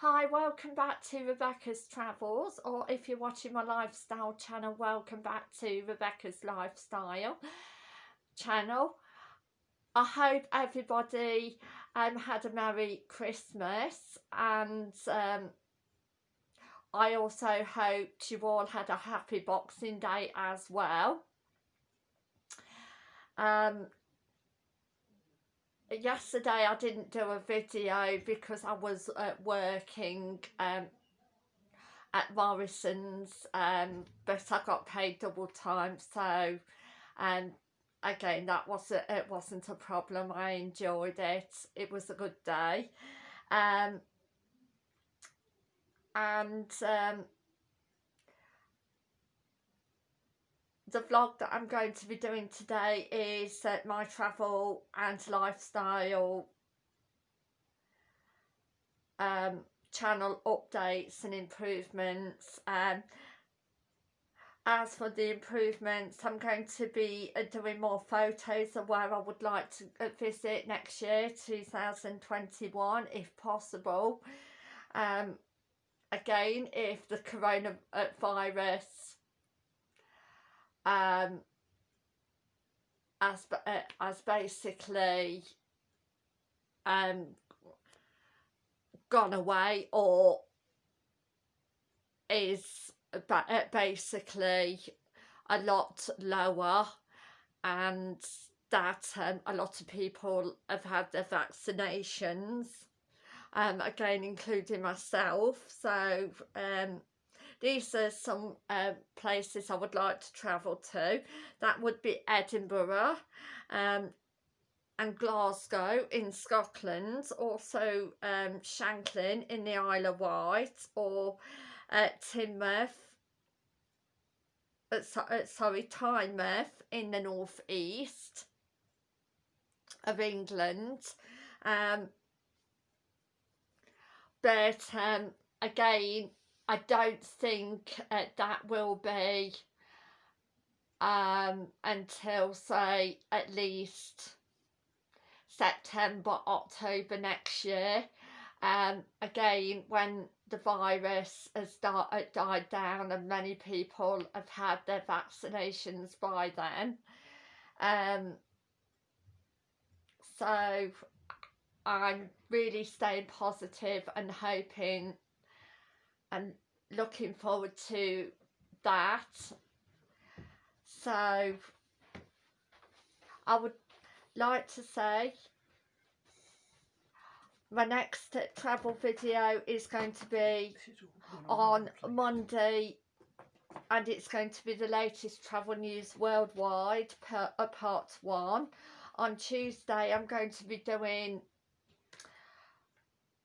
Hi, welcome back to Rebecca's Travels, or if you're watching my lifestyle channel, welcome back to Rebecca's Lifestyle channel. I hope everybody um, had a Merry Christmas and um, I also hope you all had a happy Boxing Day as well. Um, yesterday I didn't do a video because I was uh, working um, at Morrison's um, but I got paid double time so um, again that wasn't it wasn't a problem. I enjoyed it. It was a good day. Um, and um, the vlog that I'm going to be doing today is uh, my travel and lifestyle um, channel updates and improvements. Um, as for the improvements, I'm going to be uh, doing more photos of where I would like to uh, visit next year, 2021, if possible. Um, again, if the coronavirus um, as uh, as basically um, gone away or is uh, basically a lot lower and that um, a lot of people have had their vaccinations um, again including myself. So um, these are some uh, places I would like to travel to. That would be Edinburgh um, and Glasgow in Scotland. Also um, Shanklin in the Isle of Wight or uh, Teignmouth uh, so, uh, sorry, Tynemouth in the northeast of England. Um, but um, again, I don't think uh, that will be um, until say at least September, October next year. Um, again, when the virus has start, uh, died down and many people have had their vaccinations by then. Um, so I'm really staying positive and hoping and looking forward to that. So I would like to say my next travel video is going to be on Monday and it's going to be the latest travel news worldwide per, uh, part one. On Tuesday I'm going to be doing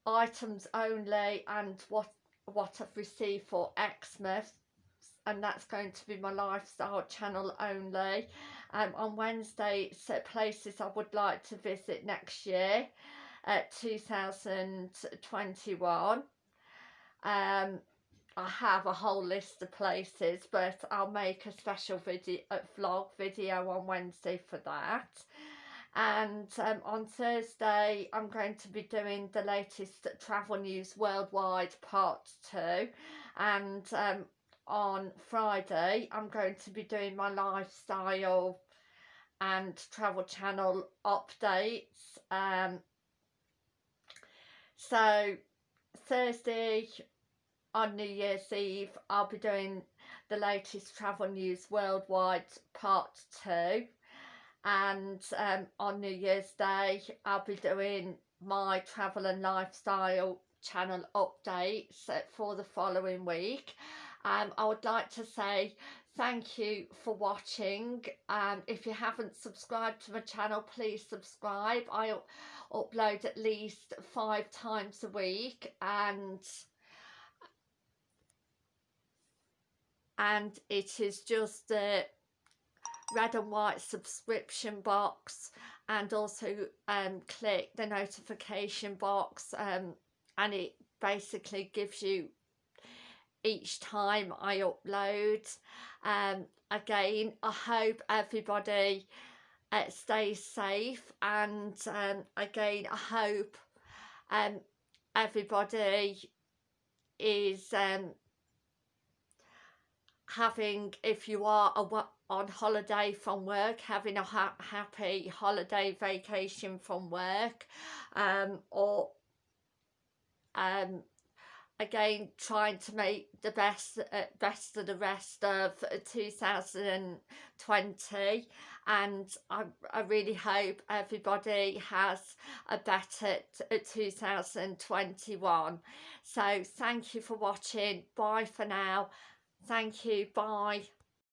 items only and what what I've received for Xmas and that's going to be my lifestyle channel only. Um, on Wednesday set places I would like to visit next year at 2021 um, I have a whole list of places but I'll make a special video vlog video on Wednesday for that and um, on Thursday I'm going to be doing the latest travel news worldwide part 2 and um, on Friday I'm going to be doing my lifestyle and travel channel updates. Um, so Thursday on New Year's Eve I'll be doing the latest travel news worldwide part 2 and um, on New Year's Day I'll be doing my travel and lifestyle channel updates for the following week. Um, I would like to say thank you for watching um, if you haven't subscribed to my channel please subscribe. I upload at least five times a week and and it is just uh, red and white subscription box and also um, click the notification box um, and it basically gives you each time I upload. Um, again, I hope everybody uh, stays safe and um, again, I hope um, everybody is um, having, if you are on holiday from work, having a ha happy holiday vacation from work, um, or um, again trying to make the best uh, best of the rest of 2020 and I, I really hope everybody has a better 2021 so thank you for watching. Bye for now. Thank you. Bye